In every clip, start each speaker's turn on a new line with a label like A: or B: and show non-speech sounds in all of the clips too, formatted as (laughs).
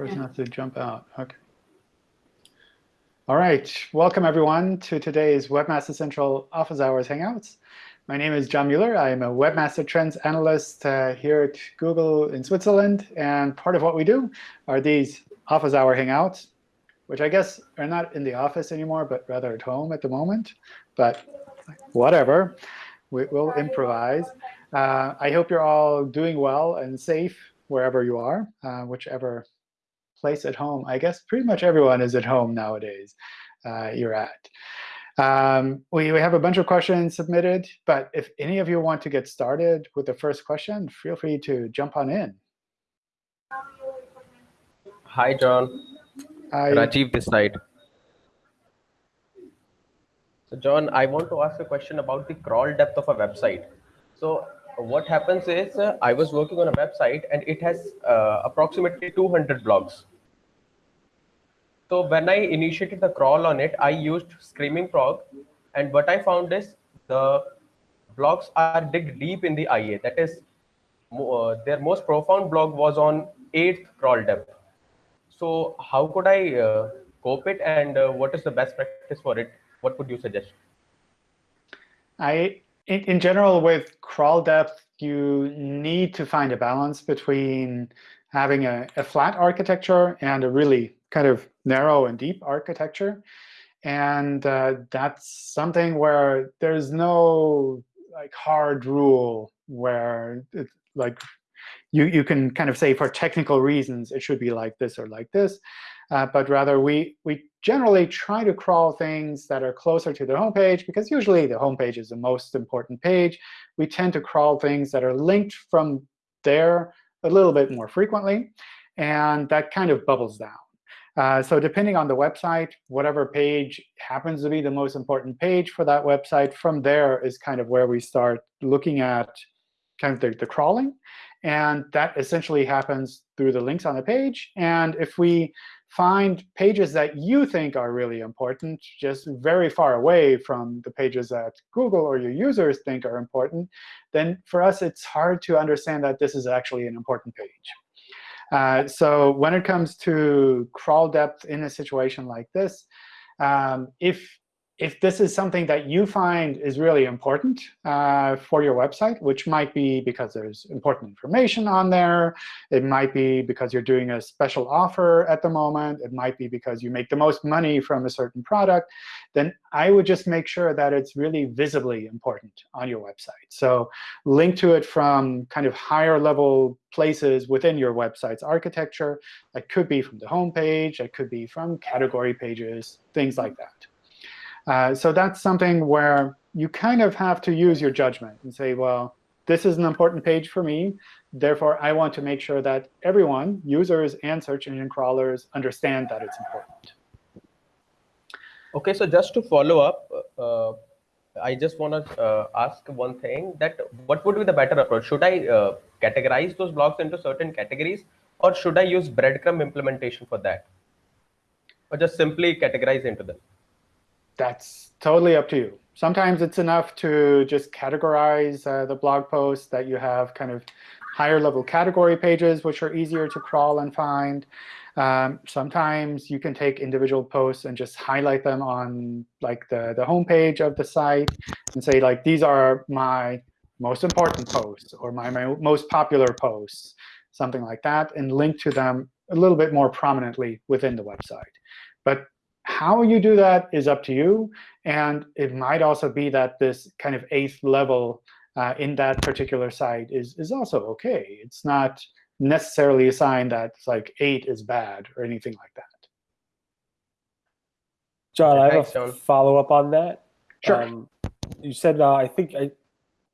A: person has to jump out. OK. All right. Welcome, everyone, to today's Webmaster Central Office Hours Hangouts. My name is John Mueller. I am a Webmaster Trends Analyst uh, here at Google in Switzerland. And part of what we do are these Office Hour Hangouts, which I guess are not in the office anymore, but rather at home at the moment. But whatever. We, will improvise. Uh, I hope you're all doing well and safe wherever you are, uh, whichever place at home. I guess pretty much everyone is at home nowadays uh, you're at. Um, we, we have a bunch of questions submitted. But if any of you want to get started with the first question, feel free to jump on in.
B: Hi, John. Hi. Rajiv this side. So John, I want to ask a question about the crawl depth of a website. So what happens is uh, I was working on a website and it has uh, approximately 200 blogs. So when I initiated the crawl on it, I used Screaming Frog. And what I found is the blogs are dig deep in the IA. That is, uh, their most profound blog was on 8th crawl depth. So how could I uh, cope it and uh, what is the best practice for it? What would you suggest?
A: I in, in general, with crawl depth, you need to find a balance between having a, a flat architecture and a really kind of narrow and deep architecture. And uh, that's something where there's no like hard rule where it's like you, you can kind of say for technical reasons it should be like this or like this. Uh, but rather, we, we generally try to crawl things that are closer to the home page, because usually the home page is the most important page. We tend to crawl things that are linked from there a little bit more frequently. And that kind of bubbles down. Uh, so depending on the website, whatever page happens to be the most important page for that website, from there is kind of where we start looking at kind of the, the crawling. And that essentially happens through the links on the page. And if we find pages that you think are really important, just very far away from the pages that Google or your users think are important, then for us it's hard to understand that this is actually an important page. Uh, so when it comes to crawl depth in a situation like this, um, if if this is something that you find is really important uh, for your website, which might be because there's important information on there, it might be because you're doing a special offer at the moment, it might be because you make the most money from a certain product, then I would just make sure that it's really visibly important on your website. So link to it from kind of higher level places within your website's architecture. That could be from the home page. That could be from category pages, things like that. Uh, so that's something where you kind of have to use your judgment and say, well, this is an important page for me. Therefore, I want to make sure that everyone, users and search engine crawlers, understand that it's important.
B: OK, so just to follow up, uh, I just want to uh, ask one thing, that what would be the better approach? Should I uh, categorize those blocks into certain categories, or should I use breadcrumb implementation for that? Or just simply categorize into them?
A: That's totally up to you. Sometimes it's enough to just categorize uh, the blog posts that you have kind of higher level category pages, which are easier to crawl and find. Um, sometimes you can take individual posts and just highlight them on like the, the home page of the site and say, like, these are my most important posts or my, my most popular posts, something like that, and link to them a little bit more prominently within the website. But how you do that is up to you. And it might also be that this kind of eighth level uh, in that particular site is, is also OK. It's not necessarily a sign that like 8 is bad or anything like that.
C: John, I have a follow-up on that.
A: Sure. Um,
C: you said, uh, I think, I,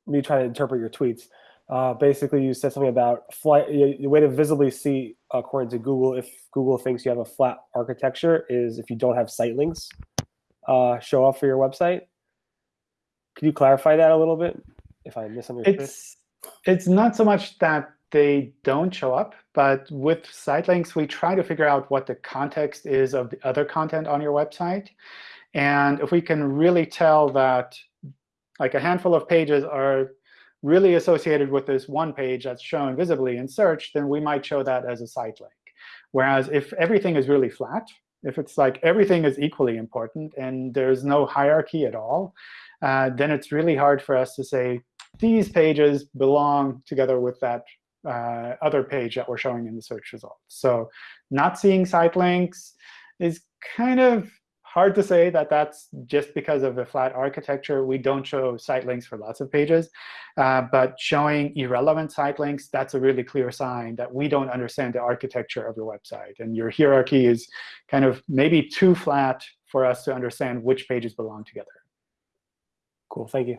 C: me trying to interpret your tweets. Uh, basically, you said something about flight. The way to visibly see, according to Google, if Google thinks you have a flat architecture, is if you don't have site links uh, show up for your website. Could you clarify that a little bit, if I misunderstood?
A: It's it's not so much that they don't show up, but with site links, we try to figure out what the context is of the other content on your website. And if we can really tell that like a handful of pages are really associated with this one page that's shown visibly in search, then we might show that as a site link. Whereas if everything is really flat, if it's like everything is equally important and there's no hierarchy at all, uh, then it's really hard for us to say these pages belong together with that uh, other page that we're showing in the search results. So not seeing site links is kind of hard to say that that's just because of the flat architecture. We don't show site links for lots of pages. Uh, but showing irrelevant site links, that's a really clear sign that we don't understand the architecture of your website. And your hierarchy is kind of maybe too flat for us to understand which pages belong together.
C: Cool. Thank you.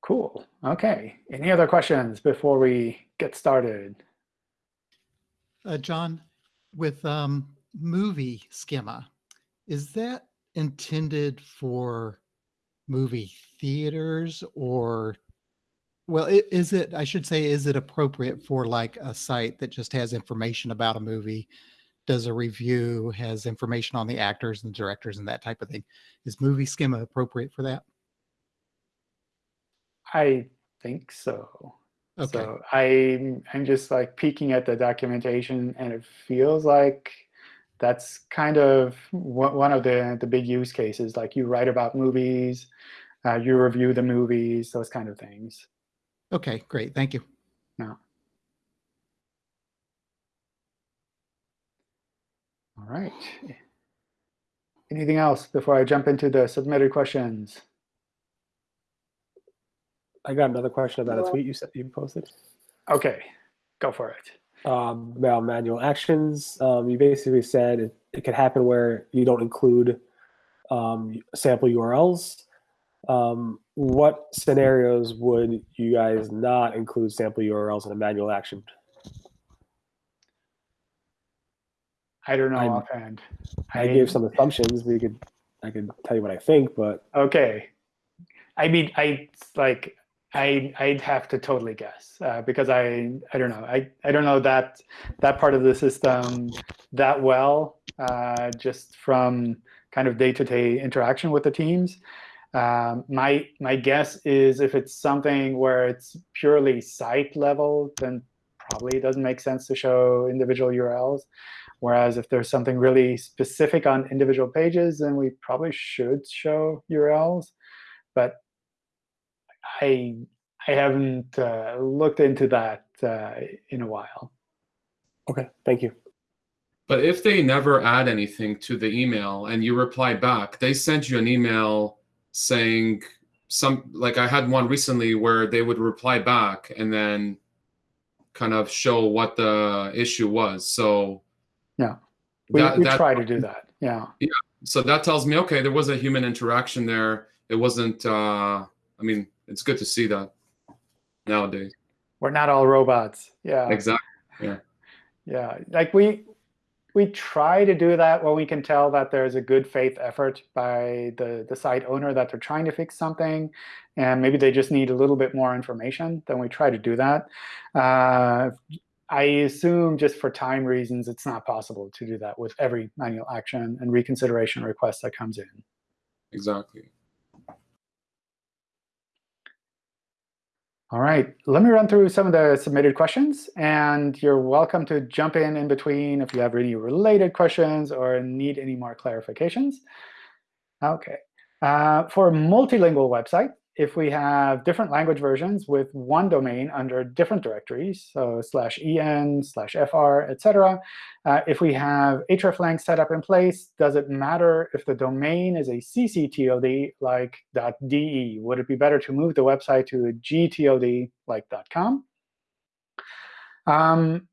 A: Cool. OK. Any other questions before we get started?
D: Uh, John, with um, movie schema, is that intended for movie theaters or well is it i should say is it appropriate for like a site that just has information about a movie does a review has information on the actors and directors and that type of thing? Is movie schema appropriate for that?
A: I think so
D: okay
A: so i'm i'm just like peeking at the documentation and it feels like that's kind of one of the, the big use cases. Like you write about movies, uh, you review the movies, those kind of things.
D: okay great thank you
A: No. All right. Anything else before I jump into the submitted questions?
C: I got another question about a tweet you said you posted
A: OK, go for it.
C: um, about manual actions. Um, you basically said it, it could happen where you don't include um, sample URLs. Um, what scenarios would you guys not include sample URLs in a manual action?
A: I don't know
C: I'm-
A: offhand.
C: I gave some assumptions. We could, I could tell you what I think, but
A: Okay. I mean, I like I I'd have to totally guess uh, because I I don't know I I don't know that that part of the system that well uh, just from kind of day-to-day interaction with the teams. Um, my my guess is if it's something where it's purely site level, then probably it doesn't make sense to show individual URLs. Whereas if there's something really specific on individual pages, then we probably should show URLs. But I I haven't uh, looked into that uh, in a while.
C: okay, thank you.
E: But if they never add anything to the email and you reply back, they sent you an email saying some like I had one recently where they would reply back and then kind of show what the issue was. So
A: Yeah. We,
E: that-
A: we
E: that-
A: try to do that. Yeah.
E: so that tells me okay, there was a human interaction there. It wasn't uh I mean, it's good to see that nowadays.
A: We're not all robots. Yeah.
E: Exactly.
A: Yeah. Yeah. Like we we try to do that when we can tell that there's a good faith effort by the, the site owner that they're trying to fix something, and maybe they just need a little bit more information, then we try to do that. Uh, I assume just for time reasons, it's not possible to do that with every manual action and reconsideration request that comes in.
E: Exactly.
A: All right, let me run through some of the submitted questions, and you're welcome to jump in in between if you have any related questions or need any more clarifications. OK. Uh, for a multilingual website, if we have different language versions with one domain under different directories, so slash en, slash fr, et cetera, uh, if we have hreflang set up in place, does it matter if the domain is a ccTLD like .de? Would it be better to move the website to a gTLD like .com? Um,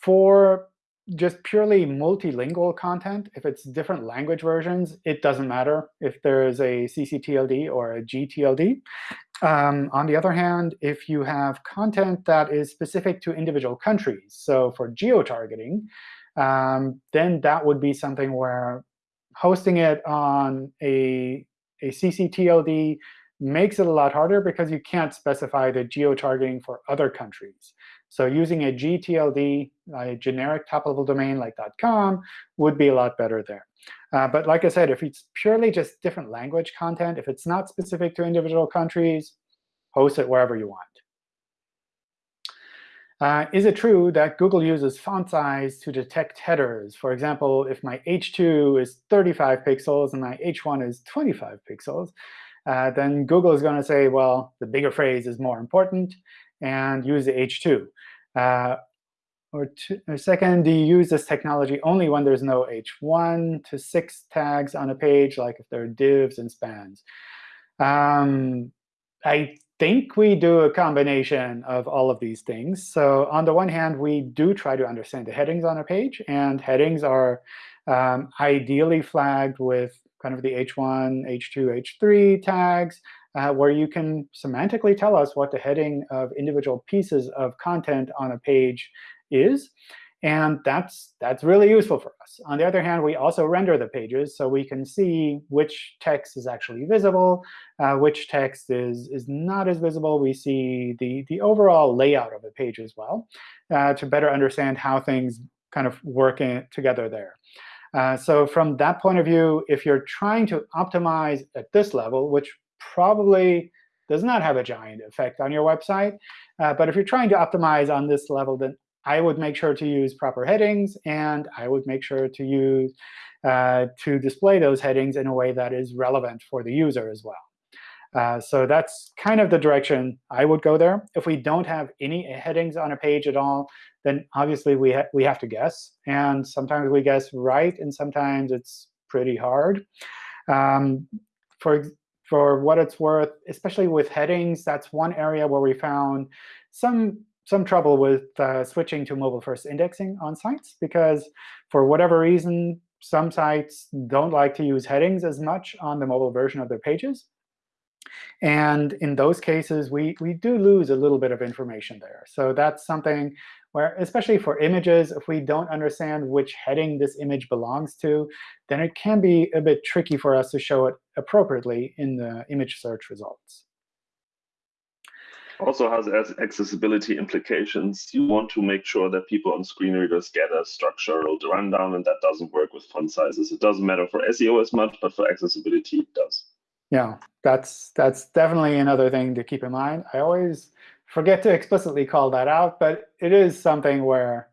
A: for just purely multilingual content, if it's different language versions, it doesn't matter if there is a ccTLD or a gTLD. Um, on the other hand, if you have content that is specific to individual countries, so for geo-targeting, um, then that would be something where hosting it on a, a ccTLD makes it a lot harder because you can't specify the geo-targeting for other countries. So using a gTLD, a generic top-level domain like .com, would be a lot better there. Uh, but like I said, if it's purely just different language content, if it's not specific to individual countries, host it wherever you want. Uh, is it true that Google uses font size to detect headers? For example, if my h2 is 35 pixels and my h1 is 25 pixels, uh, then Google is going to say, well, the bigger phrase is more important, and use the h2. Uh, or, two, or, second, do you use this technology only when there's no h1 to 6 tags on a page, like if there are divs and spans? Um, I think we do a combination of all of these things. So on the one hand, we do try to understand the headings on a page. And headings are um, ideally flagged with kind of the h1, h2, h3 tags, uh, where you can semantically tell us what the heading of individual pieces of content on a page is. And that's, that's really useful for us. On the other hand, we also render the pages so we can see which text is actually visible, uh, which text is, is not as visible. We see the, the overall layout of the page as well uh, to better understand how things kind of work in, together there. Uh, so from that point of view, if you're trying to optimize at this level, which probably does not have a giant effect on your website, uh, but if you're trying to optimize on this level, then I would make sure to use proper headings, and I would make sure to use uh, to display those headings in a way that is relevant for the user as well. Uh, so that's kind of the direction I would go there. If we don't have any headings on a page at all, then obviously we, ha we have to guess. And sometimes we guess right, and sometimes it's pretty hard. Um, for, for what it's worth, especially with headings, that's one area where we found some some trouble with uh, switching to mobile-first indexing on sites, because for whatever reason, some sites don't like to use headings as much on the mobile version of their pages. And in those cases, we, we do lose a little bit of information there. So that's something where, especially for images, if we don't understand which heading this image belongs to, then it can be a bit tricky for us to show it appropriately in the image search results
F: also has accessibility implications. You want to make sure that people on screen readers get a structural rundown, and that doesn't work with font sizes. It doesn't matter for SEO as much, but for accessibility, it does.
A: Yeah, that's that's definitely another thing to keep in mind. I always forget to explicitly call that out, but it is something where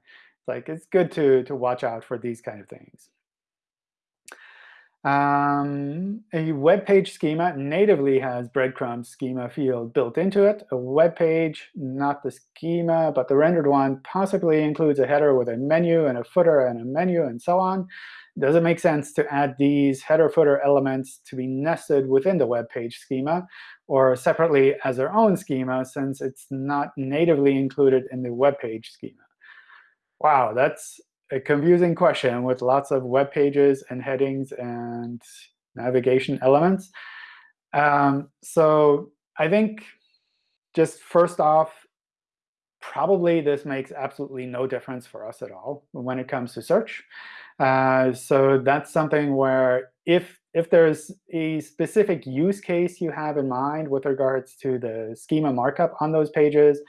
A: like it's good to to watch out for these kind of things. Um, a web page schema natively has breadcrumb schema field built into it. A web page, not the schema, but the rendered one, possibly includes a header with a menu and a footer and a menu and so on. Does it make sense to add these header footer elements to be nested within the web page schema or separately as their own schema since it's not natively included in the web page schema? Wow, that's a confusing question with lots of web pages and headings and navigation elements. Um, so I think just first off, probably this makes absolutely no difference for us at all when it comes to search. Uh, so that's something where if if there's a specific use case you have in mind with regards to the schema markup on those pages,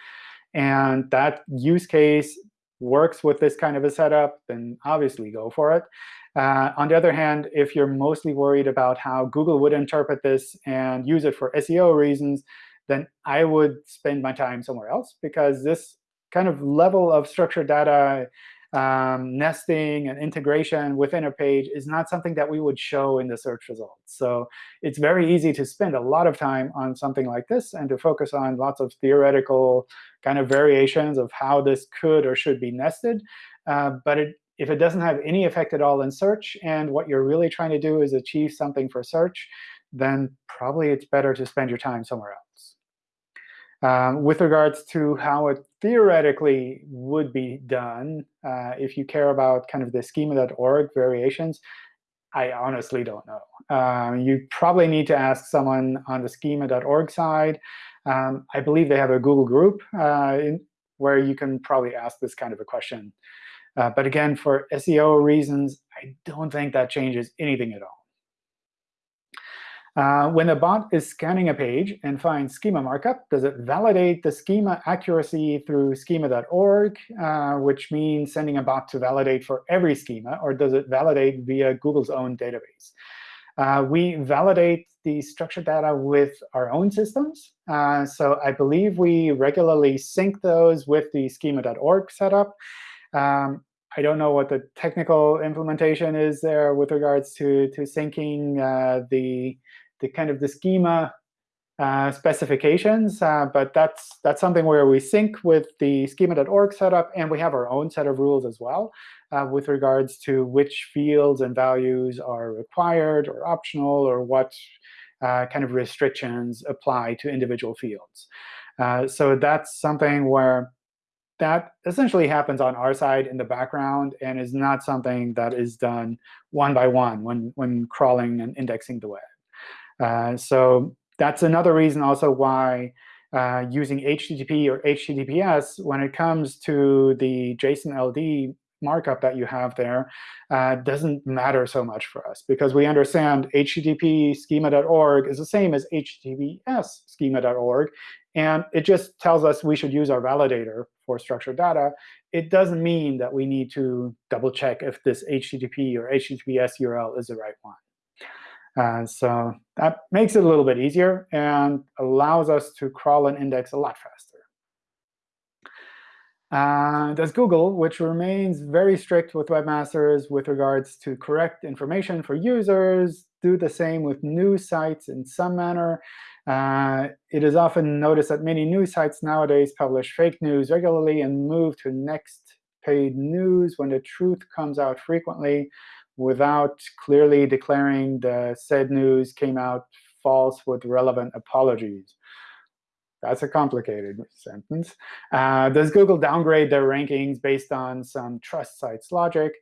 A: and that use case works with this kind of a setup, then obviously go for it. Uh, on the other hand, if you're mostly worried about how Google would interpret this and use it for SEO reasons, then I would spend my time somewhere else, because this kind of level of structured data um, nesting and integration within a page is not something that we would show in the search results. So it's very easy to spend a lot of time on something like this and to focus on lots of theoretical kind of variations of how this could or should be nested. Uh, but it, if it doesn't have any effect at all in search, and what you're really trying to do is achieve something for search, then probably it's better to spend your time somewhere else. Um, with regards to how it theoretically would be done, uh, if you care about kind of the schema.org variations, I honestly don't know. Um, you probably need to ask someone on the schema.org side. Um, I believe they have a Google group uh, in, where you can probably ask this kind of a question. Uh, but again, for SEO reasons, I don't think that changes anything at all. Uh, when a bot is scanning a page and finds schema markup, does it validate the schema accuracy through schema.org, uh, which means sending a bot to validate for every schema, or does it validate via Google's own database? Uh, we validate the structured data with our own systems. Uh, so I believe we regularly sync those with the schema.org setup. Um, I don't know what the technical implementation is there with regards to, to syncing uh, the, the kind of the schema uh, specifications, uh, but that's that's something where we sync with the schema.org setup, and we have our own set of rules as well uh, with regards to which fields and values are required or optional, or what uh, kind of restrictions apply to individual fields. Uh, so that's something where that essentially happens on our side in the background and is not something that is done one by one when, when crawling and indexing the web. Uh, so that's another reason also why uh, using HTTP or HTTPS, when it comes to the JSON LD markup that you have there, uh, doesn't matter so much for us. Because we understand HTTP schema.org is the same as HTTPS schema.org. And it just tells us we should use our validator for structured data. It doesn't mean that we need to double check if this HTTP or HTTPS URL is the right one. Uh, so that makes it a little bit easier and allows us to crawl and index a lot faster. Uh, does Google, which remains very strict with webmasters with regards to correct information for users, do the same with new sites in some manner. Uh, it is often noticed that many news sites nowadays publish fake news regularly and move to next paid news when the truth comes out frequently without clearly declaring the said news came out false with relevant apologies. That's a complicated sentence. Uh, does Google downgrade their rankings based on some trust sites logic?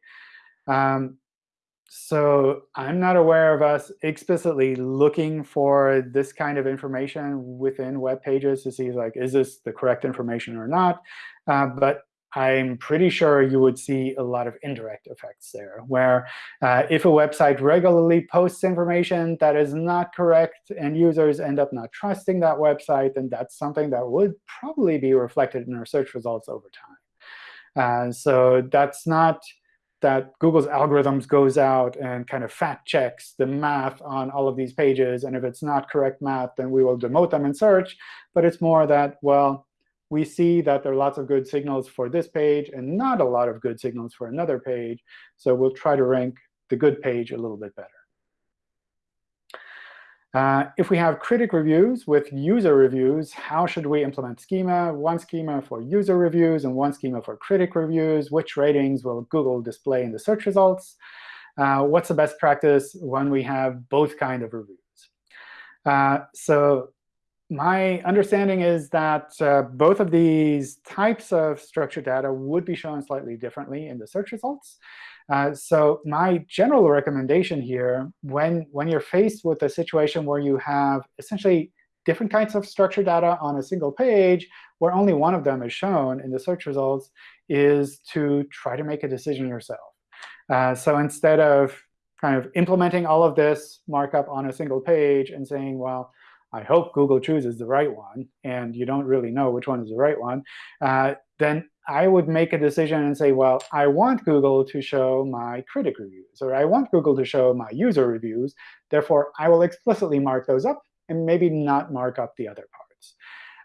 A: Um, so I'm not aware of us explicitly looking for this kind of information within web pages to see, like, is this the correct information or not? Uh, but I'm pretty sure you would see a lot of indirect effects there, where uh, if a website regularly posts information that is not correct and users end up not trusting that website, then that's something that would probably be reflected in our search results over time. Uh, so that's not that Google's algorithms goes out and kind of fact checks the math on all of these pages. And if it's not correct math, then we will demote them in search. But it's more that, well, we see that there are lots of good signals for this page and not a lot of good signals for another page. So we'll try to rank the good page a little bit better. Uh, if we have critic reviews with user reviews, how should we implement schema? One schema for user reviews and one schema for critic reviews. Which ratings will Google display in the search results? Uh, what's the best practice when we have both kind of reviews? Uh, so my understanding is that uh, both of these types of structured data would be shown slightly differently in the search results. Uh, so my general recommendation here, when, when you're faced with a situation where you have essentially different kinds of structured data on a single page, where only one of them is shown in the search results, is to try to make a decision yourself. Uh, so instead of kind of implementing all of this markup on a single page and saying, well, I hope Google chooses the right one, and you don't really know which one is the right one, uh, then I would make a decision and say, well, I want Google to show my critic reviews, or I want Google to show my user reviews. Therefore, I will explicitly mark those up and maybe not mark up the other parts.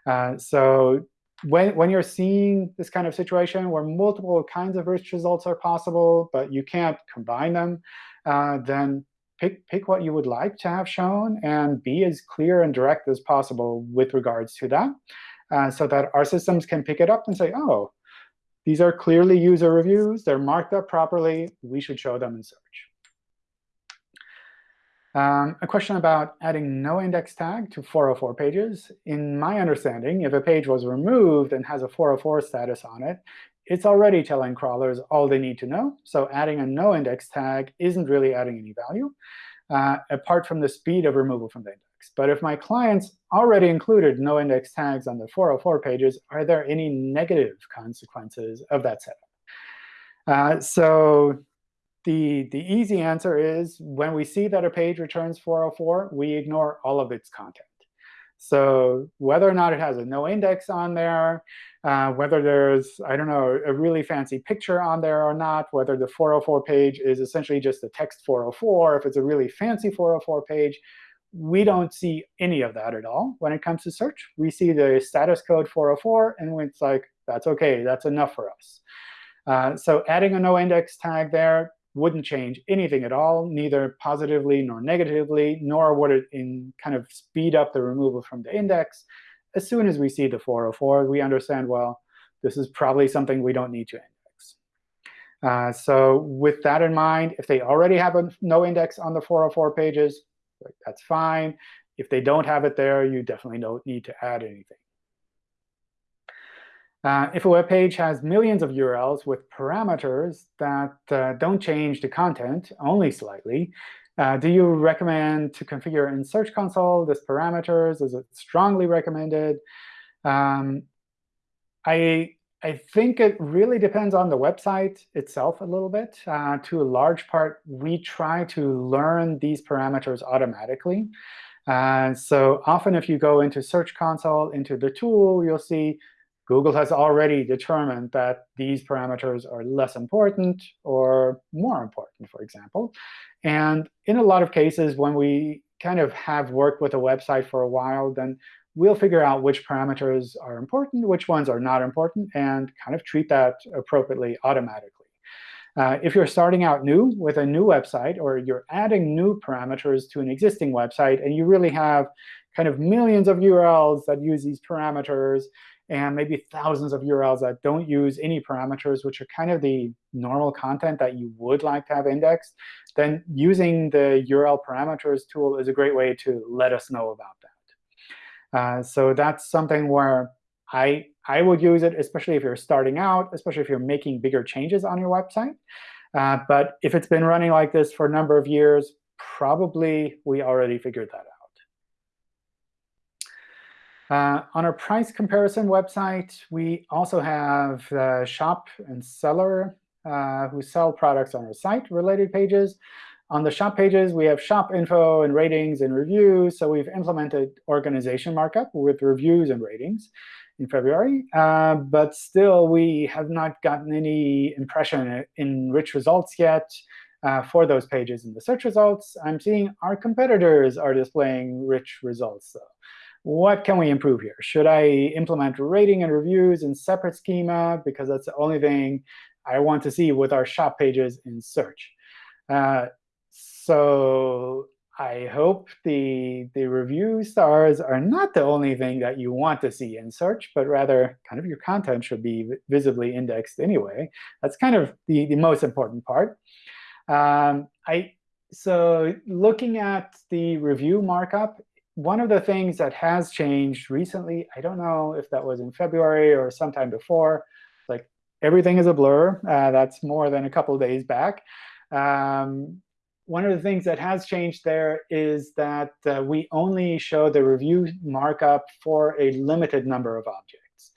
A: Uh, so when, when you're seeing this kind of situation where multiple kinds of rich results are possible, but you can't combine them, uh, then pick, pick what you would like to have shown and be as clear and direct as possible with regards to that, uh, so that our systems can pick it up and say, oh, these are clearly user reviews. They're marked up properly. We should show them in search. Um, a question about adding no index tag to 404 pages. In my understanding, if a page was removed and has a 404 status on it, it's already telling crawlers all they need to know. So adding a no index tag isn't really adding any value, uh, apart from the speed of removal from the index. But if my clients already included no index tags on the 404 pages, are there any negative consequences of that setup? Uh, so the, the easy answer is when we see that a page returns 404, we ignore all of its content. So whether or not it has a no index on there, uh, whether there's, I don't know, a really fancy picture on there or not, whether the 404 page is essentially just a text 404, if it's a really fancy 404 page, we don't see any of that at all when it comes to search. We see the status code 404, and it's like, that's OK. That's enough for us. Uh, so adding a no index tag there wouldn't change anything at all, neither positively nor negatively, nor would it in kind of speed up the removal from the index. As soon as we see the 404, we understand, well, this is probably something we don't need to index. Uh, so with that in mind, if they already have a no index on the 404 pages, that's fine. If they don't have it there, you definitely don't need to add anything. Uh, if a web page has millions of URLs with parameters that uh, don't change the content, only slightly, uh, do you recommend to configure in Search Console this parameters? Is it strongly recommended? Um, I, I think it really depends on the website itself a little bit. Uh, to a large part, we try to learn these parameters automatically. Uh, so often if you go into Search Console, into the tool, you'll see Google has already determined that these parameters are less important or more important, for example. And in a lot of cases, when we kind of have worked with a website for a while, then we'll figure out which parameters are important, which ones are not important, and kind of treat that appropriately automatically. Uh, if you're starting out new with a new website, or you're adding new parameters to an existing website, and you really have kind of millions of URLs that use these parameters, and maybe thousands of URLs that don't use any parameters, which are kind of the normal content that you would like to have indexed, then using the URL parameters tool is a great way to let us know about that. Uh, so that's something where I, I would use it, especially if you're starting out, especially if you're making bigger changes on your website. Uh, but if it's been running like this for a number of years, probably we already figured that out. Uh, on our price comparison website, we also have the shop and seller uh, who sell products on our site related pages. On the shop pages, we have shop info and ratings and reviews. So we've implemented organization markup with reviews and ratings in February. Uh, but still, we have not gotten any impression in rich results yet uh, for those pages in the search results. I'm seeing our competitors are displaying rich results, though what can we improve here? Should I implement rating and reviews in separate schema because that's the only thing I want to see with our shop pages in search? Uh, so I hope the, the review stars are not the only thing that you want to see in search, but rather kind of your content should be visibly indexed anyway. That's kind of the, the most important part. Um, I, so looking at the review markup, one of the things that has changed recently, I don't know if that was in February or sometime before, like everything is a blur. Uh, that's more than a couple days back. Um, one of the things that has changed there is that uh, we only show the review markup for a limited number of objects.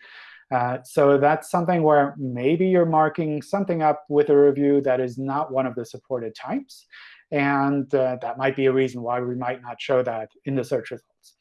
A: Uh, so that's something where maybe you're marking something up with a review that is not one of the supported types. And uh, that might be a reason why we might not show that in the search results.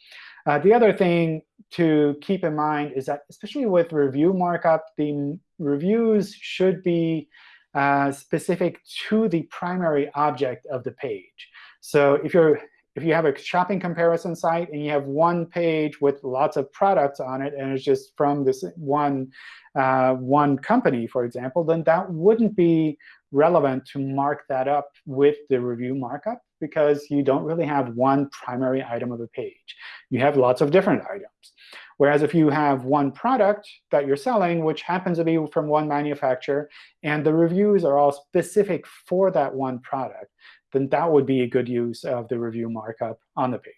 A: Uh, the other thing to keep in mind is that, especially with review markup, the reviews should be uh, specific to the primary object of the page. So if you're if you have a shopping comparison site and you have one page with lots of products on it, and it's just from this one uh, one company, for example, then that wouldn't be relevant to mark that up with the review markup because you don't really have one primary item of a page. You have lots of different items. Whereas if you have one product that you're selling, which happens to be from one manufacturer, and the reviews are all specific for that one product, then that would be a good use of the review markup on the page.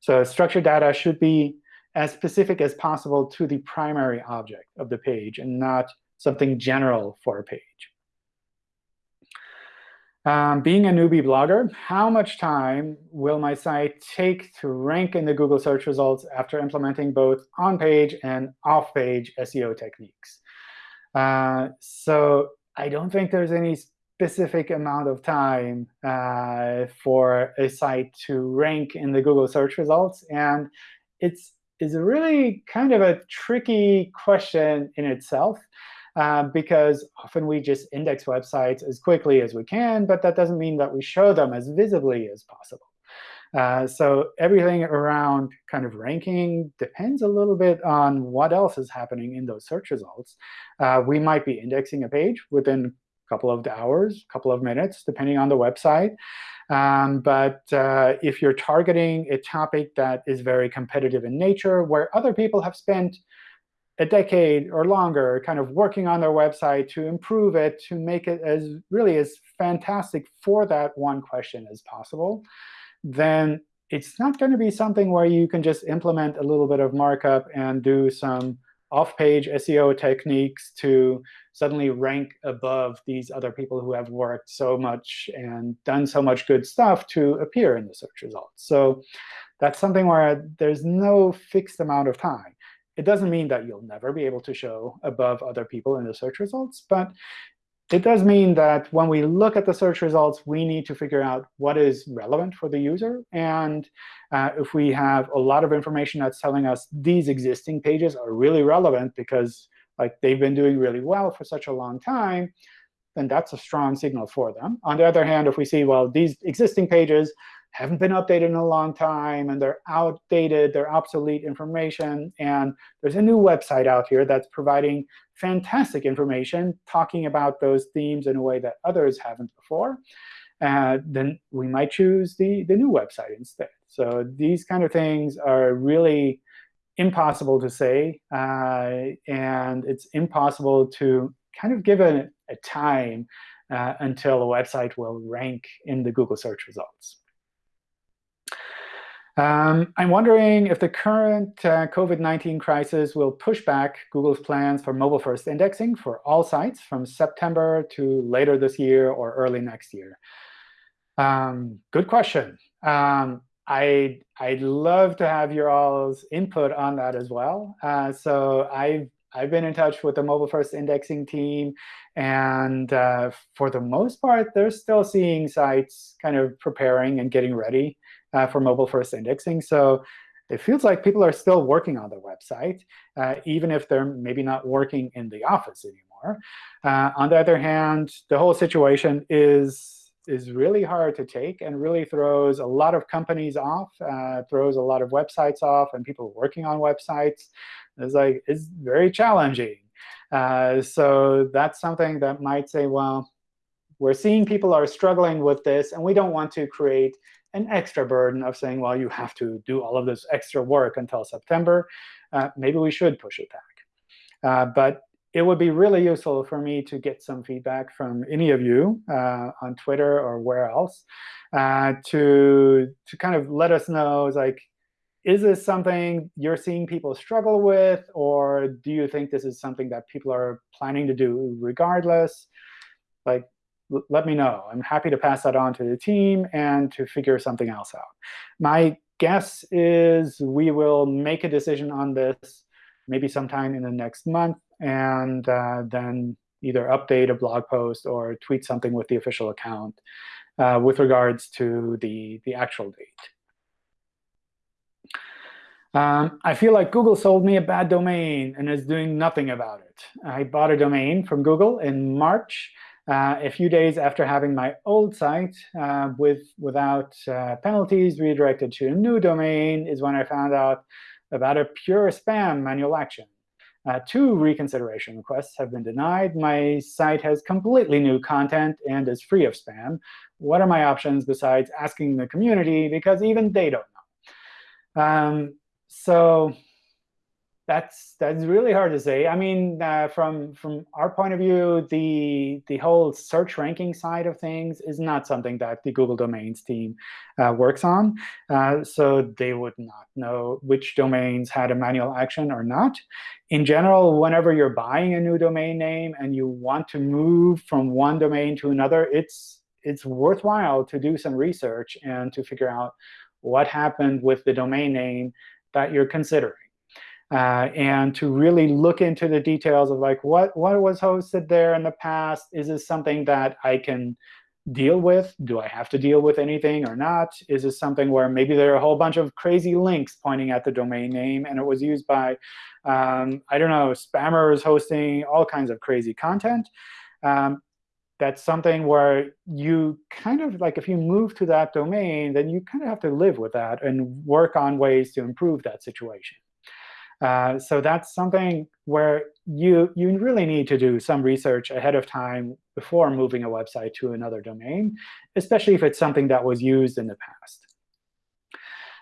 A: So structured data should be as specific as possible to the primary object of the page and not something general for a page. Um, being a newbie blogger, how much time will my site take to rank in the Google search results after implementing both on-page and off-page SEO techniques? Uh, so I don't think there's any specific amount of time uh, for a site to rank in the Google search results. And it's is really kind of a tricky question in itself. Uh, because often we just index websites as quickly as we can, but that doesn't mean that we show them as visibly as possible. Uh, so everything around kind of ranking depends a little bit on what else is happening in those search results. Uh, we might be indexing a page within a couple of hours, a couple of minutes, depending on the website. Um, but uh, if you're targeting a topic that is very competitive in nature, where other people have spent a decade or longer kind of working on their website to improve it, to make it as really as fantastic for that one question as possible, then it's not going to be something where you can just implement a little bit of markup and do some off-page SEO techniques to suddenly rank above these other people who have worked so much and done so much good stuff to appear in the search results. So that's something where there's no fixed amount of time. It doesn't mean that you'll never be able to show above other people in the search results, but it does mean that when we look at the search results, we need to figure out what is relevant for the user. And uh, if we have a lot of information that's telling us these existing pages are really relevant because like they've been doing really well for such a long time, then that's a strong signal for them. On the other hand, if we see, well, these existing pages haven't been updated in a long time, and they're outdated, they're obsolete information. And there's a new website out here that's providing fantastic information, talking about those themes in a way that others haven't before. Uh, then we might choose the, the new website instead. So these kind of things are really impossible to say. Uh, and it's impossible to kind of give a, a time uh, until a website will rank in the Google search results. Um, I'm wondering if the current uh, COVID-19 crisis will push back Google's plans for mobile-first indexing for all sites from September to later this year or early next year. Um, good question. Um, I, I'd love to have your all's input on that as well. Uh, so I've, I've been in touch with the mobile-first indexing team. And uh, for the most part, they're still seeing sites kind of preparing and getting ready uh, for mobile-first indexing. So it feels like people are still working on the website, uh, even if they're maybe not working in the office anymore. Uh, on the other hand, the whole situation is is really hard to take and really throws a lot of companies off, uh, throws a lot of websites off, and people working on websites. It's like it's very challenging. Uh, so that's something that might say, well, we're seeing people are struggling with this, and we don't want to create an extra burden of saying, well, you have to do all of this extra work until September. Uh, maybe we should push it back. Uh, but it would be really useful for me to get some feedback from any of you uh, on Twitter or where else uh, to, to kind of let us know, like, is this something you're seeing people struggle with? Or do you think this is something that people are planning to do regardless? Like, let me know. I'm happy to pass that on to the team and to figure something else out. My guess is we will make a decision on this maybe sometime in the next month, and uh, then either update a blog post or tweet something with the official account uh, with regards to the, the actual date. Um, I feel like Google sold me a bad domain and is doing nothing about it. I bought a domain from Google in March uh, a few days after having my old site uh, with without uh, penalties redirected to a new domain is when I found out about a pure spam manual action. Uh, two reconsideration requests have been denied. My site has completely new content and is free of spam. What are my options besides asking the community? Because even they don't know. Um, so that's that's really hard to say. I mean, uh, from from our point of view, the the whole search ranking side of things is not something that the Google Domains team uh, works on. Uh, so they would not know which domains had a manual action or not. In general, whenever you're buying a new domain name and you want to move from one domain to another, it's it's worthwhile to do some research and to figure out what happened with the domain name that you're considering uh, and to really look into the details of like what, what was hosted there in the past. Is this something that I can deal with? Do I have to deal with anything or not? Is this something where maybe there are a whole bunch of crazy links pointing at the domain name, and it was used by, um, I don't know, spammers hosting all kinds of crazy content? Um, that's something where you kind of like if you move to that domain, then you kind of have to live with that and work on ways to improve that situation. Uh, so that's something where you you really need to do some research ahead of time before moving a website to another domain, especially if it's something that was used in the past.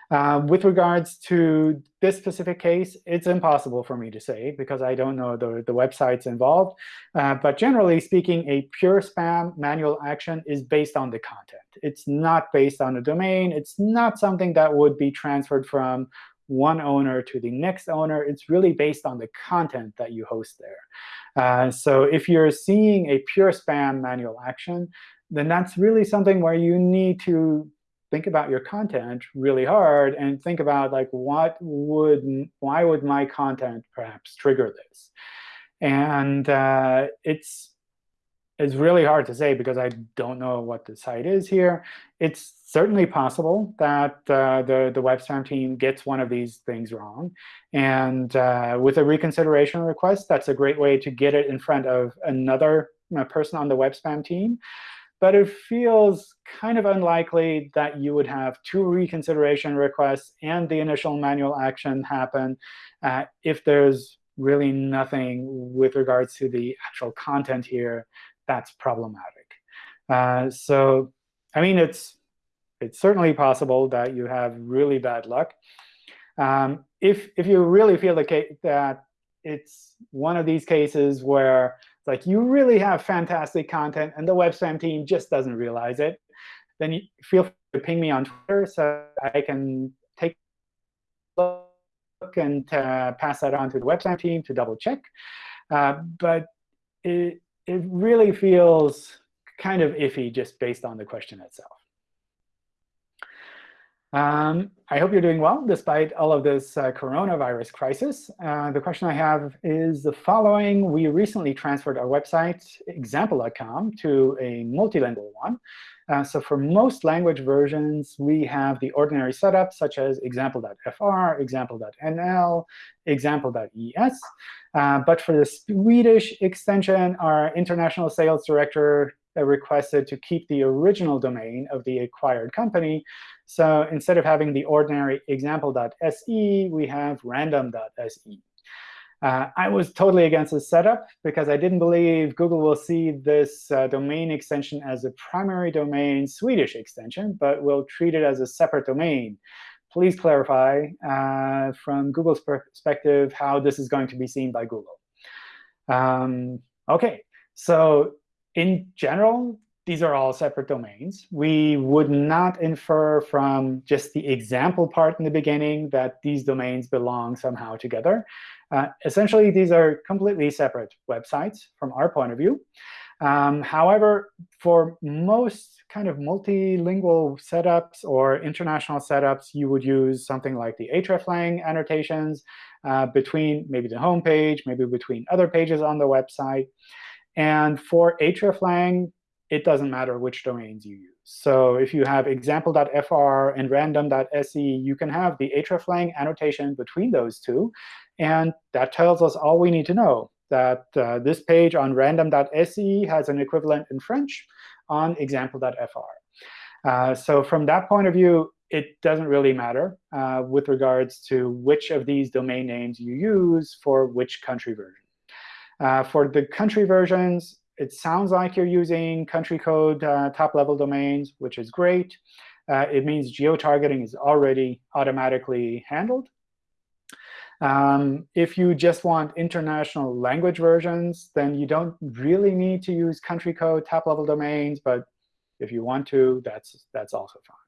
A: Uh, with regards to this specific case, it's impossible for me to say because I don't know the, the websites involved. Uh, but generally speaking, a pure spam manual action is based on the content. It's not based on a domain. It's not something that would be transferred from one owner to the next owner. It's really based on the content that you host there. Uh, so if you're seeing a pure spam manual action, then that's really something where you need to think about your content really hard and think about like what would why would my content perhaps trigger this and uh, it's it's really hard to say because I don't know what the site is here. It's certainly possible that uh, the, the web spam team gets one of these things wrong. And uh, with a reconsideration request, that's a great way to get it in front of another uh, person on the web spam team. But it feels kind of unlikely that you would have two reconsideration requests and the initial manual action happen uh, if there's really nothing with regards to the actual content here that's problematic. Uh, so I mean, it's it's certainly possible that you have really bad luck. Um, if if you really feel the case that it's one of these cases where like you really have fantastic content and the web spam team just doesn't realize it, then you feel free to ping me on Twitter so I can take a look and uh, pass that on to the web spam team to double check. Uh, but it, it really feels kind of iffy just based on the question itself. Um, I hope you're doing well despite all of this uh, coronavirus crisis. Uh, the question I have is the following. We recently transferred our website, example.com, to a multilingual one. Uh, so for most language versions, we have the ordinary setup, such as example.fr, example.nl, example.es. Uh, but for the Swedish extension, our international sales director requested to keep the original domain of the acquired company. So instead of having the ordinary example.se, we have random.se. Uh, I was totally against this setup because I didn't believe Google will see this uh, domain extension as a primary domain Swedish extension, but will treat it as a separate domain. Please clarify uh, from Google's perspective how this is going to be seen by Google. Um, OK, so in general, these are all separate domains. We would not infer from just the example part in the beginning that these domains belong somehow together. Uh, essentially, these are completely separate websites from our point of view. Um, however, for most kind of multilingual setups or international setups, you would use something like the hreflang annotations uh, between maybe the home page, maybe between other pages on the website. And for hreflang, it doesn't matter which domains you use. So if you have example.fr and random.se, you can have the hreflang annotation between those two. And that tells us all we need to know, that uh, this page on random.se has an equivalent in French on example.fr. Uh, so from that point of view, it doesn't really matter uh, with regards to which of these domain names you use for which country version. Uh, for the country versions, it sounds like you're using country code uh, top-level domains, which is great. Uh, it means geo-targeting is already automatically handled. Um, if you just want international language versions, then you don't really need to use country code top-level domains. But if you want to, that's, that's also fine.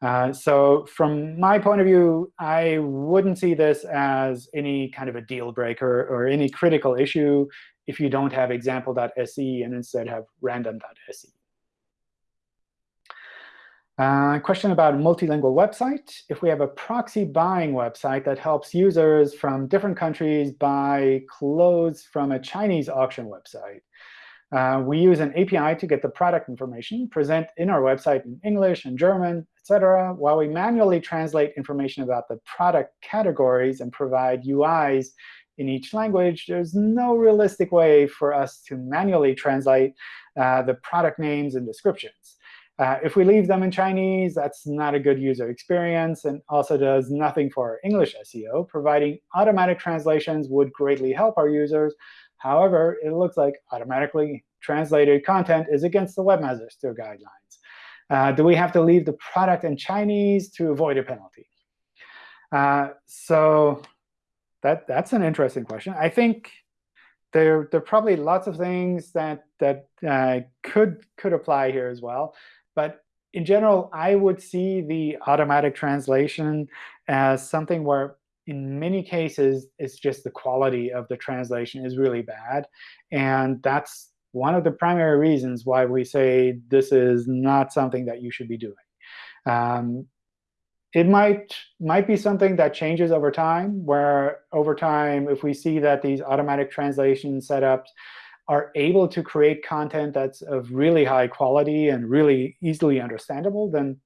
A: Uh, so from my point of view, I wouldn't see this as any kind of a deal breaker or any critical issue if you don't have example.se and instead have random.se. Uh, question about multilingual website. If we have a proxy buying website that helps users from different countries buy clothes from a Chinese auction website, Uh, we use an API to get the product information, present in our website in English and German, etc., while we manually translate information about the product categories and provide UIs in each language. There's no realistic way for us to manually translate uh, the product names and descriptions. Uh, if we leave them in Chinese, that's not a good user experience and also does nothing for our English SEO. Providing automatic translations would greatly help our users, However, it looks like automatically translated content is against the Webmaster guidelines. Uh, do we have to leave the product in Chinese to avoid a penalty? Uh, so that that's an interesting question. I think there there are probably lots of things that that uh, could could apply here as well. But in general, I would see the automatic translation as something where in many cases, it's just the quality of the translation is really bad. And that's one of the primary reasons why we say this is not something that you should be doing. Um, it might might be something that changes over time, where over time, if we see that these automatic translation setups are able to create content that's of really high quality and really easily understandable, then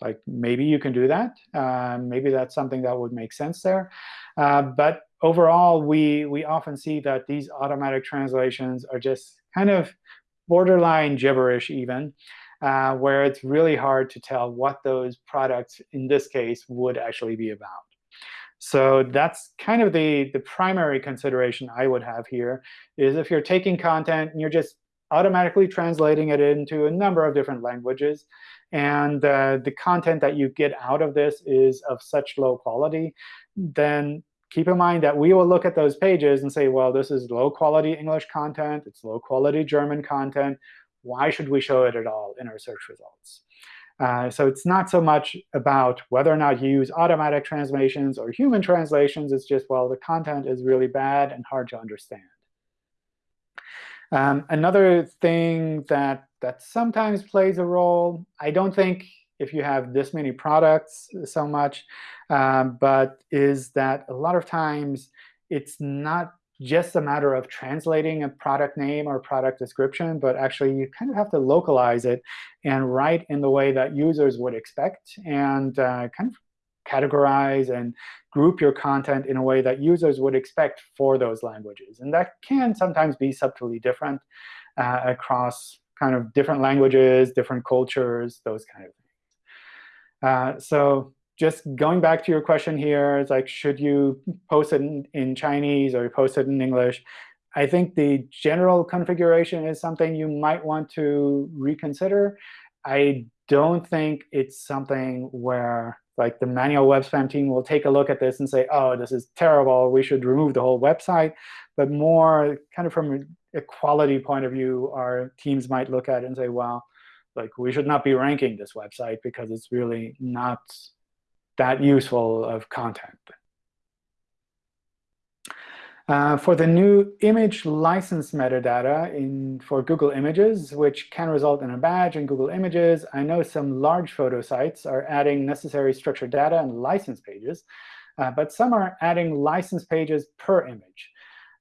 A: like maybe you can do that. Uh, maybe that's something that would make sense there. Uh, but overall, we, we often see that these automatic translations are just kind of borderline gibberish even, uh, where it's really hard to tell what those products, in this case, would actually be about. So that's kind of the, the primary consideration I would have here, is if you're taking content and you're just automatically translating it into a number of different languages, and uh, the content that you get out of this is of such low quality, then keep in mind that we will look at those pages and say, well, this is low-quality English content. It's low-quality German content. Why should we show it at all in our search results? Uh, so it's not so much about whether or not you use automatic translations or human translations. It's just, well, the content is really bad and hard to understand. Um, another thing that that sometimes plays a role, I don't think if you have this many products so much, um, but is that a lot of times it's not just a matter of translating a product name or product description, but actually you kind of have to localize it and write in the way that users would expect and uh, kind of categorize and group your content in a way that users would expect for those languages. And that can sometimes be subtly different uh, across kind of different languages, different cultures, those kind of things. Uh, so just going back to your question here, it's like, should you post it in, in Chinese or post it in English? I think the general configuration is something you might want to reconsider. I don't think it's something where like the manual web spam team will take a look at this and say, oh, this is terrible. We should remove the whole website. But more kind of from a quality point of view, our teams might look at it and say, well, like we should not be ranking this website because it's really not that useful of content. Uh, for the new image license metadata in, for Google Images, which can result in a badge in Google Images, I know some large photo sites are adding necessary structured data and license pages, uh, but some are adding license pages per image.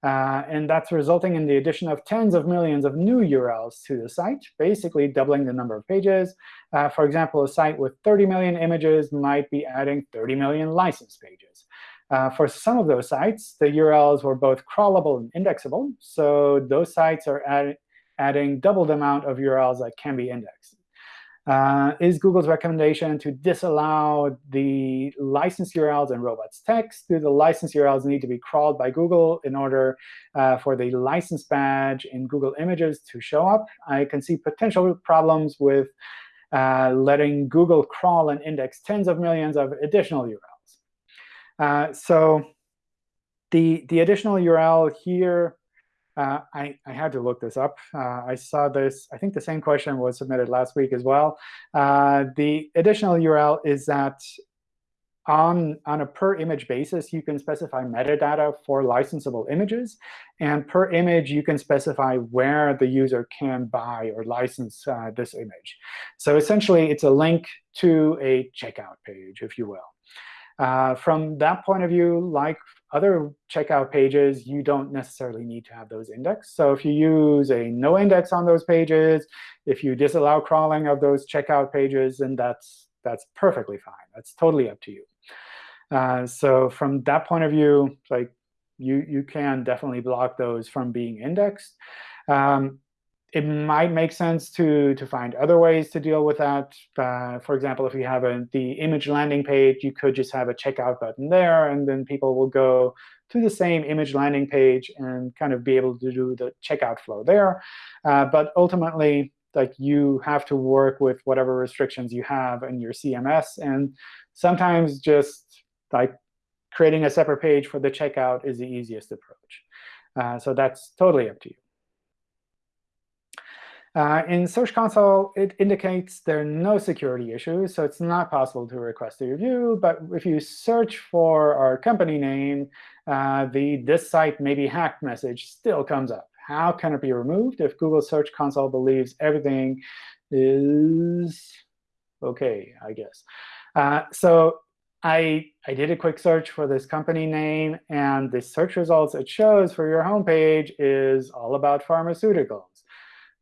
A: Uh, and that's resulting in the addition of tens of millions of new URLs to the site, basically doubling the number of pages. Uh, for example, a site with 30 million images might be adding 30 million license pages. Uh, for some of those sites, the URLs were both crawlable and indexable. So those sites are add, adding double the amount of URLs that can be indexed. Uh, is Google's recommendation to disallow the license URLs and robots text? Do the license URLs need to be crawled by Google in order uh, for the license badge in Google Images to show up? I can see potential problems with uh, letting Google crawl and index tens of millions of additional URLs. Uh, so the, the additional URL here, uh, I, I had to look this up. Uh, I saw this. I think the same question was submitted last week as well. Uh, the additional URL is that on, on a per image basis, you can specify metadata for licensable images. And per image, you can specify where the user can buy or license uh, this image. So essentially, it's a link to a checkout page, if you will. Uh, from that point of view, like other checkout pages, you don't necessarily need to have those indexed. So if you use a no index on those pages, if you disallow crawling of those checkout pages, then that's that's perfectly fine. That's totally up to you. Uh, so from that point of view, like you you can definitely block those from being indexed. Um, it might make sense to, to find other ways to deal with that. Uh, for example, if you have a, the image landing page, you could just have a checkout button there, and then people will go to the same image landing page and kind of be able to do the checkout flow there. Uh, but ultimately, like you have to work with whatever restrictions you have in your CMS. And sometimes just like creating a separate page for the checkout is the easiest approach. Uh, so that's totally up to you. Uh, in Search Console, it indicates there are no security issues, so it's not possible to request a review. But if you search for our company name, uh, the this site may be hacked message still comes up. How can it be removed if Google Search Console believes everything is OK, I guess? Uh, so I, I did a quick search for this company name, and the search results it shows for your homepage is all about pharmaceuticals.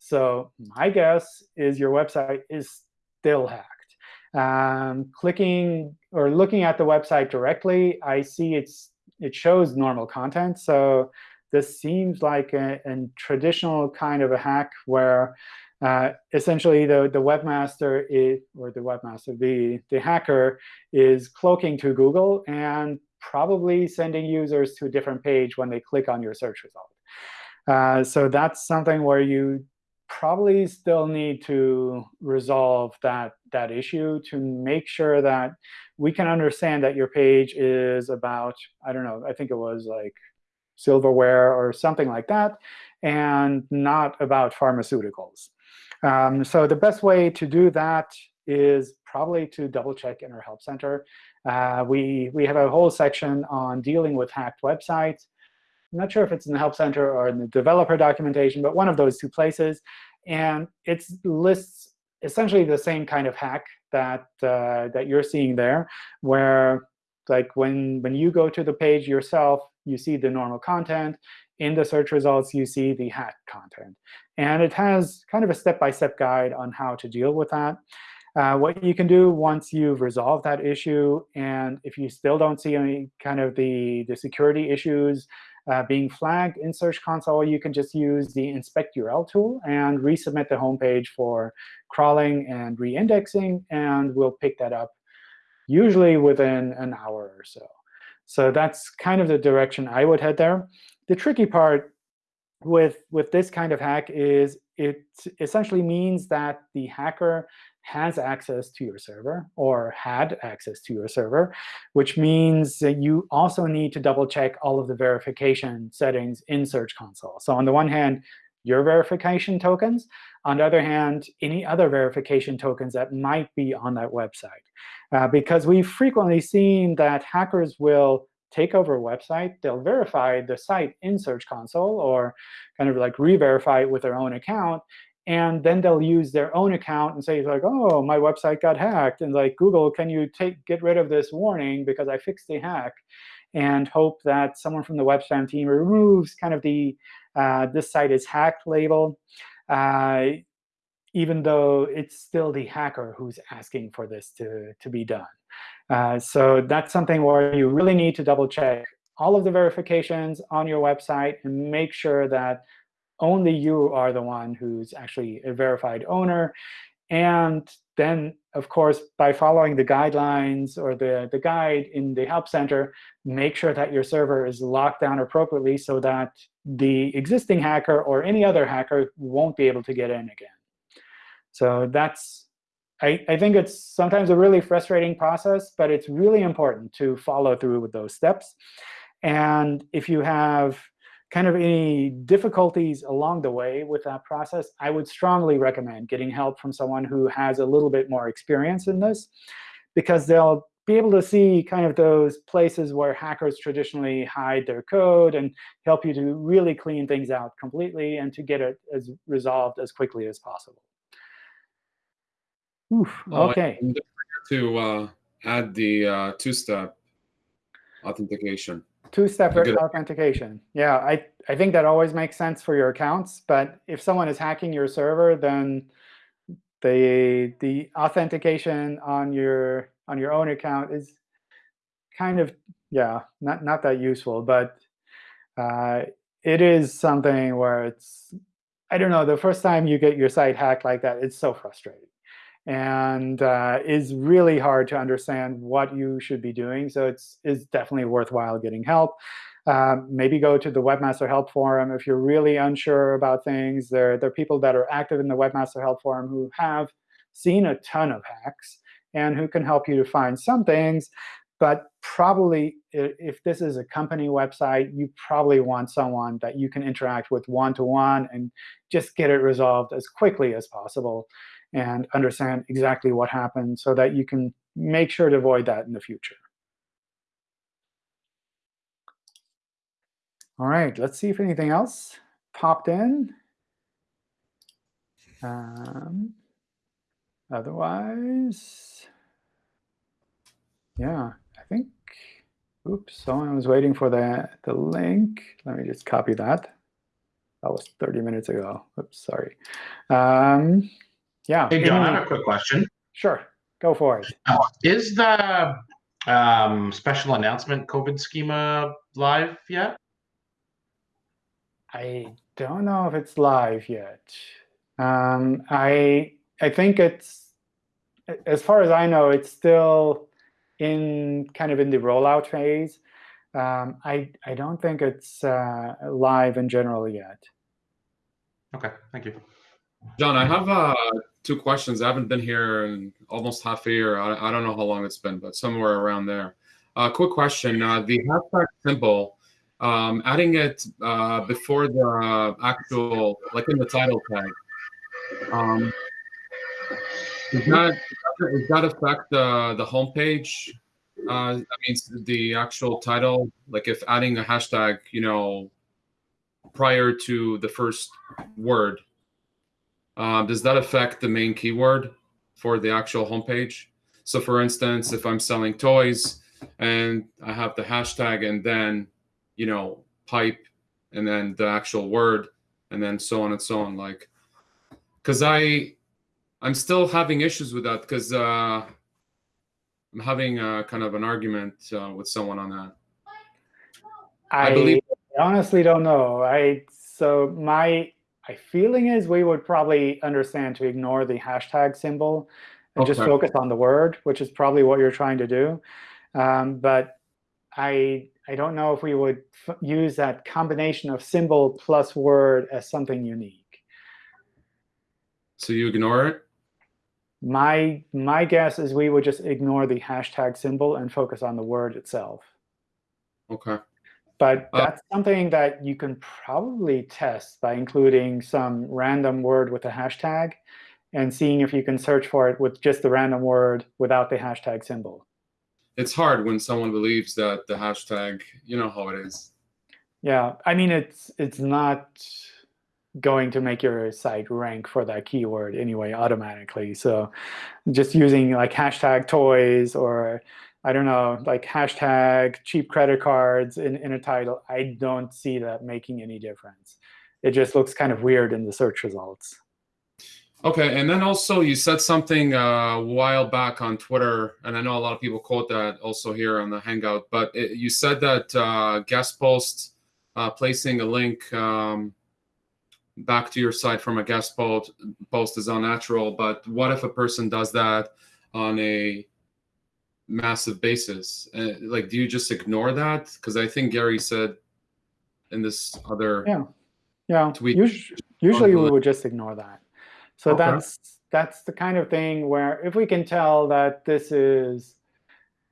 A: So my guess is your website is still hacked. Um, clicking or looking at the website directly, I see it's it shows normal content. So this seems like a, a traditional kind of a hack where uh, essentially the, the webmaster is, or the webmaster, the, the hacker is cloaking to Google and probably sending users to a different page when they click on your search result. Uh, so that's something where you probably still need to resolve that, that issue to make sure that we can understand that your page is about, I don't know, I think it was like silverware or something like that, and not about pharmaceuticals. Um, so the best way to do that is probably to double check in our Help Center. Uh, we, we have a whole section on dealing with hacked websites. I'm not sure if it's in the Help Center or in the developer documentation, but one of those two places. And it lists essentially the same kind of hack that, uh, that you're seeing there, where like when, when you go to the page yourself, you see the normal content. In the search results, you see the hacked content. And it has kind of a step-by-step -step guide on how to deal with that. Uh, what you can do once you've resolved that issue, and if you still don't see any kind of the, the security issues uh, being flagged in Search Console, you can just use the inspect URL tool and resubmit the home page for crawling and reindexing, and we'll pick that up usually within an hour or so. So that's kind of the direction I would head there. The tricky part with, with this kind of hack is it essentially means that the hacker has access to your server or had access to your server, which means that you also need to double check all of the verification settings in Search Console. So on the one hand, your verification tokens. On the other hand, any other verification tokens that might be on that website. Uh, because we've frequently seen that hackers will take over a website, they'll verify the site in Search Console or kind of like re-verify it with their own account, and then they'll use their own account and say like, oh, my website got hacked. And like, Google, can you take get rid of this warning because I fixed the hack? And hope that someone from the web spam team removes kind of the uh, this site is hacked label, uh, even though it's still the hacker who's asking for this to, to be done. Uh, so that's something where you really need to double check all of the verifications on your website and make sure that only you are the one who's actually a verified owner. And then, of course, by following the guidelines or the, the guide in the Help Center, make sure that your server is locked down appropriately so that the existing hacker or any other hacker won't be able to get in again. So that's, I, I think it's sometimes a really frustrating process, but it's really important to follow through with those steps. And if you have kind of any difficulties along the way with that process, I would strongly recommend getting help from someone who has a little bit more experience in this, because they'll be able to see kind of those places where hackers traditionally hide their code and help you to really clean things out completely and to get it as resolved as quickly as possible. Oof,
E: Oh,
A: OK.
E: and to uh, add the uh, two-step authentication.
A: Two-step authentication. Yeah, I, I think that always makes sense for your accounts. But if someone is hacking your server, then the the authentication on your on your own account is kind of yeah not not that useful. But uh, it is something where it's I don't know the first time you get your site hacked like that, it's so frustrating and uh, is really hard to understand what you should be doing. So it's, it's definitely worthwhile getting help. Um, maybe go to the Webmaster Help Forum if you're really unsure about things. There, there are people that are active in the Webmaster Help Forum who have seen a ton of hacks and who can help you to find some things. But probably, if this is a company website, you probably want someone that you can interact with one-to-one -one and just get it resolved as quickly as possible and understand exactly what happened so that you can make sure to avoid that in the future. All right, let's see if anything else popped in. Um, otherwise, yeah, I think, oops, someone was waiting for the, the link. Let me just copy that. That was 30 minutes ago. Oops, sorry. Um, yeah.
G: Hey, John, I have a quick question.
A: Sure, go for it.
G: Is the um, special announcement COVID schema live yet?
A: I don't know if it's live yet. Um, I I think it's, as far as I know, it's still in kind of in the rollout phase. Um, I I don't think it's uh, live in general yet.
G: Okay, thank you.
E: John, I have uh, two questions. I haven't been here in almost half a year. I, I don't know how long it's been, but somewhere around there. Uh, quick question: uh, the hashtag symbol, um, adding it uh, before the actual, like in the title tag. Um, does that does that affect the the homepage? Uh, that means the actual title. Like if adding a hashtag, you know, prior to the first word, um, does that affect the main keyword for the actual homepage? So for instance, if I'm selling toys and I have the hashtag and then, you know, pipe and then the actual word and then so on and so on, like, because I, I'm still having issues with that because uh, I'm having a, kind of an argument uh, with someone on that.
A: I,
E: I believe-
A: honestly don't know. I so my my feeling is we would probably understand to ignore the hashtag symbol and just focus on the word, which is probably what you're trying to do. Um, but I I don't know if we would f use that combination of symbol plus word as something unique.
E: So you ignore it?
A: My my guess is we would just ignore the hashtag symbol and focus on the word itself.
E: Okay.
A: But
E: Uh,
A: that's something that you can probably test by including some random word with a hashtag and seeing if you can search for it with just the random word without the hashtag symbol.
E: It's hard when someone believes that the hashtag, you know how it is.
A: Yeah, I mean, it's it's not going to make your site rank for that keyword anyway automatically. So just using like hashtag toys or I don't know, like hashtag cheap credit cards in, in a title, I don't see that making any difference. It just looks kind of weird in the search results.
E: Okay, and then also you said something uh, a while back on Twitter, and I know a lot of people quote that also here on the Hangout. But it, you said that uh, guest post uh, placing a link um, back to your site from a guest post post is unnatural. But what if a person does that on a massive basis? Uh, like, do you just ignore that? Because I think Gary said in this other
A: Yeah. Yeah,
E: Tweet
A: us- usually we would just ignore that. So
E: Okay.
A: that's that's the kind of thing where if we can tell that this is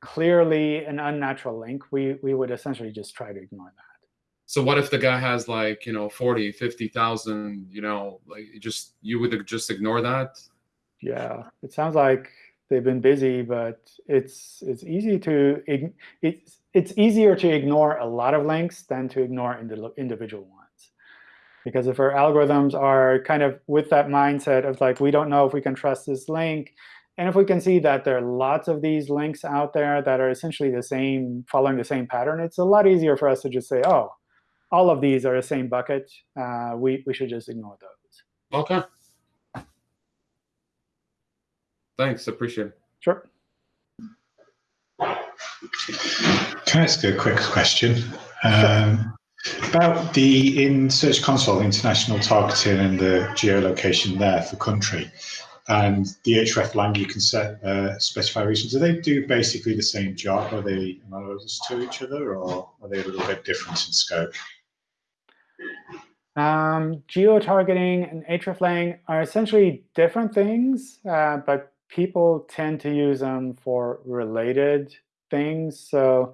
A: clearly an unnatural link, we, we would essentially just try to ignore that.
E: So what if the guy has like, you know, 40, 50,000, you know, like just you would just ignore that?
A: Yeah, it sounds like they've been busy, but it's it's easy to it's it's easier to ignore a lot of links than to ignore indi- individual ones. Because if our algorithms are kind of with that mindset of like we don't know if we can trust this link, and if we can see that there are lots of these links out there that are essentially the same, following the same pattern, it's a lot easier for us to just say, oh, all of these are the same bucket. Uh, we, we should just ignore those.
E: Okay. Thanks. Appreciate it.
A: Sure.
H: Can I ask a quick question? Um, about the in Search Console international targeting and the geolocation there for country and the hreflang you can set uh, specify regions. Do they do basically the same job? Are they analogous to each other, or are they a little bit different in scope?
A: Um, geo-targeting and hreflang are essentially different things, uh, but people tend to use them for related things. So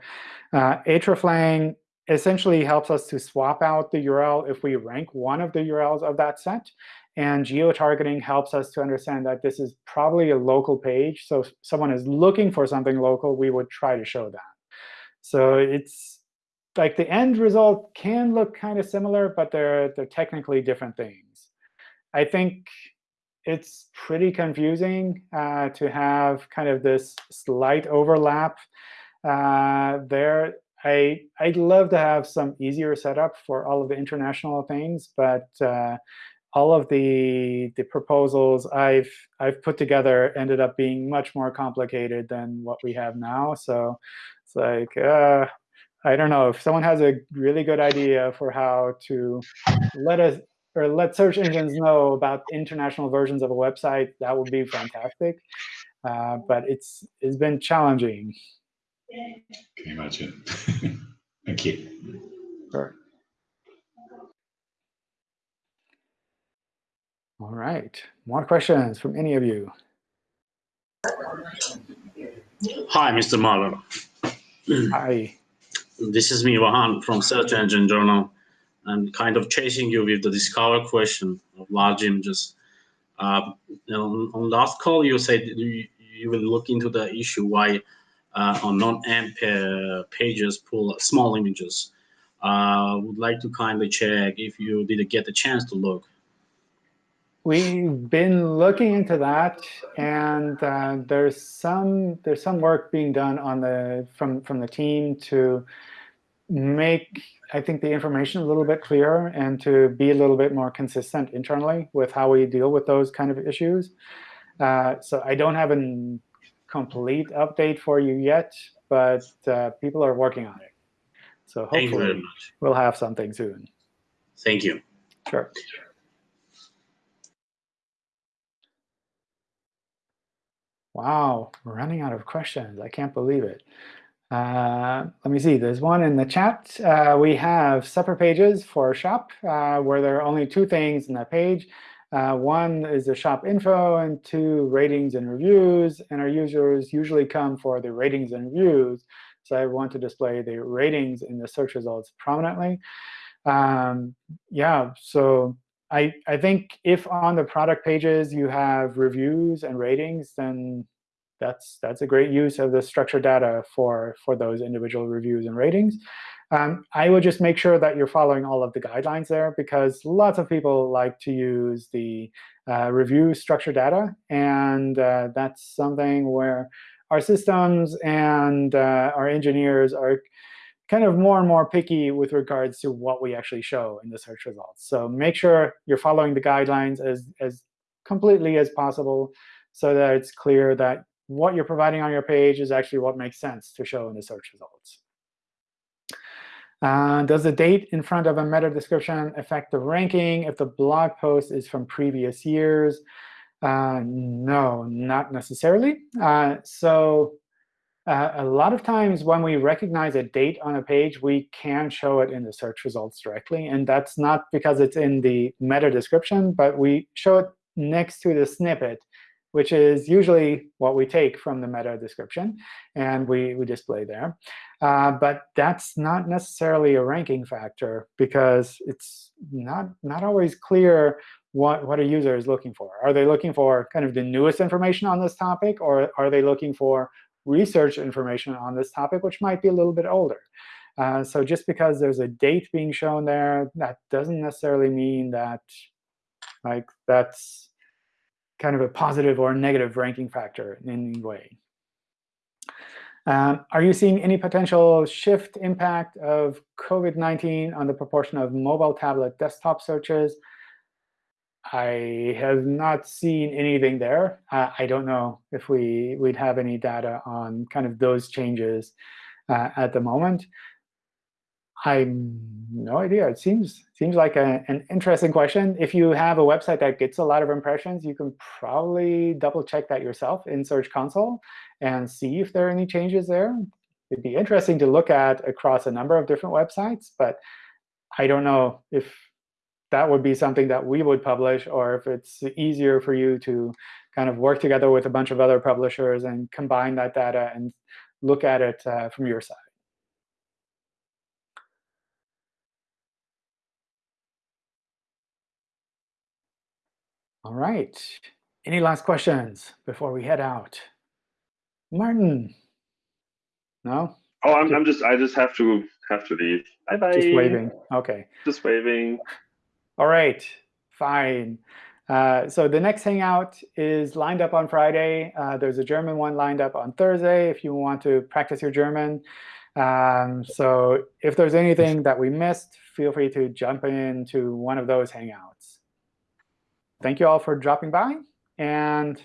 A: uh, hreflang essentially helps us to swap out the URL if we rank one of the URLs of that set. And geo-targeting helps us to understand that this is probably a local page. So if someone is looking for something local, we would try to show that. So it's like the end result can look kind of similar, but they're, they're technically different things. I think it's pretty confusing uh, to have kind of this slight overlap uh, there. I, I'd love to have some easier setup for all of the international things, but uh, all of the the proposals I've I've put together ended up being much more complicated than what we have now. So it's like uh, I don't know if someone has a really good idea for how to let us or let search engines know about international versions of a website, that would be fantastic. Uh, but it's it's been challenging.
H: Can you imagine? (laughs) Thank you.
A: Sure. All right. More questions from any of you?
I: Hi, Mr. Marlon.
A: Hi.
I: This is me, Vahan, from Search Engine Journal, and kind of chasing you with the discover question of large images. Uh, on, on last call, you said you, you will look into the issue why uh, on non-AMP pages pull small images. Uh, would like to kindly check if you did get the chance to look.
A: We've been looking into that, and uh, there's some there's some work being done on the from from the team to make I think the information a little bit clearer and to be a little bit more consistent internally with how we deal with those kind of issues. Uh, so I don't have a complete update for you yet, but uh, people are working on it. So
I: Thank you very
A: hopefully we'll have something soon.
I: Thank you.
A: Sure. Wow, we're running out of questions. I can't believe it. Uh, let me see. There's one in the chat. Uh, we have separate pages for shop uh, where there are only two things in that page. Uh, one is the shop info and two ratings and reviews. And our users usually come for the ratings and reviews. So I want to display the ratings in the search results prominently. Um, yeah, so I, I think if on the product pages you have reviews and ratings, then that's that's a great use of the structured data for for those individual reviews and ratings. Um, I would just make sure that you're following all of the guidelines there, because lots of people like to use the uh, review structured data, and uh, that's something where our systems and uh, our engineers are kind of more and more picky with regards to what we actually show in the search results. So make sure you're following the guidelines as, as completely as possible so that it's clear that what you're providing on your page is actually what makes sense to show in the search results. Uh, does the date in front of a meta description affect the ranking if the blog post is from previous years? Uh, no, not necessarily. Uh, so uh, a lot of times when we recognize a date on a page, we can show it in the search results directly. And that's not because it's in the meta description, but we show it next to the snippet, which is usually what we take from the meta description, and we, we display there. Uh, but that's not necessarily a ranking factor, because it's not, not always clear what, what a user is looking for. Are they looking for kind of the newest information on this topic, or are they looking for research information on this topic, which might be a little bit older. Uh, so just because there's a date being shown there, that doesn't necessarily mean that like that's kind of a positive or negative ranking factor in any way. Um, are you seeing any potential shift impact of COVID-19 on the proportion of mobile, tablet, desktop searches? I have not seen anything there. Uh, I don't know if we we'd have any data on kind of those changes uh, at the moment. I no idea. It seems seems like a, an interesting question. If you have a website that gets a lot of impressions, you can probably double check that yourself in Search Console and see if there are any changes there. It'd be interesting to look at across a number of different websites, but I don't know if that would be something that we would publish, or if it's easier for you to kind of work together with a bunch of other publishers and combine that data and look at it uh, from your side. All right. Any last questions before we head out? Martin? No?
F: Oh, I'm, I'm just I just have to have to leave. Bye bye.
A: Just waving. OK.
F: Just waving.
A: All right. Fine. Uh, so the next Hangout is lined up on Friday. Uh, there's a German one lined up on Thursday if you want to practice your German. Um, so if there's anything that we missed, feel free to jump into one of those Hangouts thank you all for dropping by. And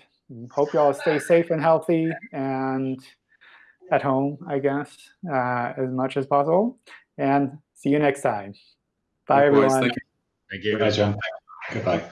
A: hope you all stay safe and healthy and at home, I guess, uh, as much as possible. And see you next time. Bye,
E: Likewise,
A: everyone.
E: thank you.
G: Thank you.
H: Goodbye, John. Goodbye.